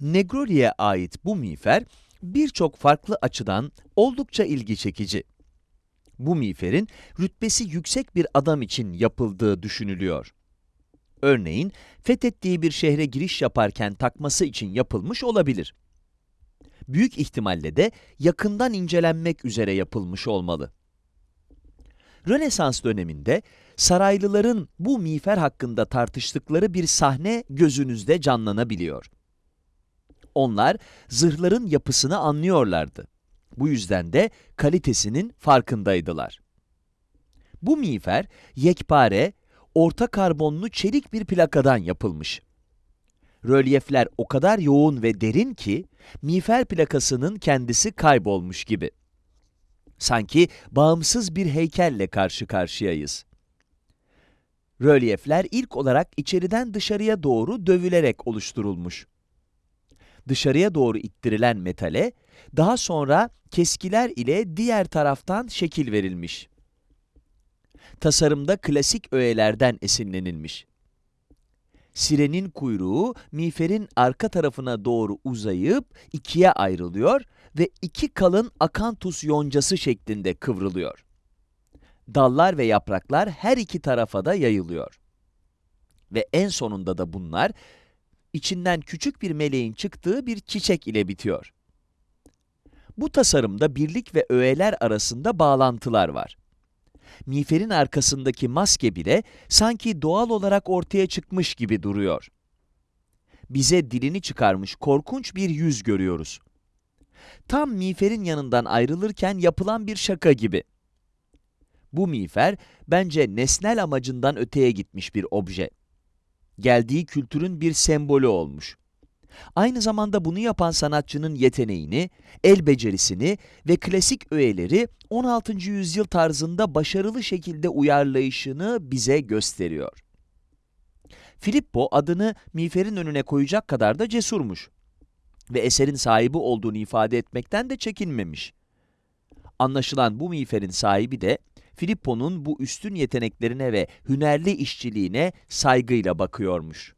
Negroli'ye ait bu miğfer, birçok farklı açıdan oldukça ilgi çekici. Bu miğferin rütbesi yüksek bir adam için yapıldığı düşünülüyor. Örneğin, fethettiği bir şehre giriş yaparken takması için yapılmış olabilir. Büyük ihtimalle de yakından incelenmek üzere yapılmış olmalı. Rönesans döneminde saraylıların bu miğfer hakkında tartıştıkları bir sahne gözünüzde canlanabiliyor. Onlar zırhların yapısını anlıyorlardı. Bu yüzden de kalitesinin farkındaydılar. Bu miğfer yekpare, orta karbonlu çelik bir plakadan yapılmış. Rölyefler o kadar yoğun ve derin ki, miğfer plakasının kendisi kaybolmuş gibi. Sanki bağımsız bir heykelle karşı karşıyayız. Rölyefler ilk olarak içeriden dışarıya doğru dövülerek oluşturulmuş. Dışarıya doğru ittirilen metale, daha sonra keskiler ile diğer taraftan şekil verilmiş. Tasarımda klasik öğelerden esinlenilmiş. Sirenin kuyruğu miğferin arka tarafına doğru uzayıp ikiye ayrılıyor ve iki kalın akantus yoncası şeklinde kıvrılıyor. Dallar ve yapraklar her iki tarafa da yayılıyor. Ve en sonunda da bunlar, içinden küçük bir meleğin çıktığı bir çiçek ile bitiyor. Bu tasarımda birlik ve öğeler arasında bağlantılar var. Miğferin arkasındaki maske bile sanki doğal olarak ortaya çıkmış gibi duruyor. Bize dilini çıkarmış korkunç bir yüz görüyoruz. Tam miğferin yanından ayrılırken yapılan bir şaka gibi. Bu miğfer, bence nesnel amacından öteye gitmiş bir obje. Geldiği kültürün bir sembolü olmuş. Aynı zamanda bunu yapan sanatçının yeteneğini, el becerisini ve klasik öğeleri 16. yüzyıl tarzında başarılı şekilde uyarlayışını bize gösteriyor. Filippo adını miğferin önüne koyacak kadar da cesurmuş ve eserin sahibi olduğunu ifade etmekten de çekinmemiş. Anlaşılan bu miğferin sahibi de Filippo'nun bu üstün yeteneklerine ve hünerli işçiliğine saygıyla bakıyormuş.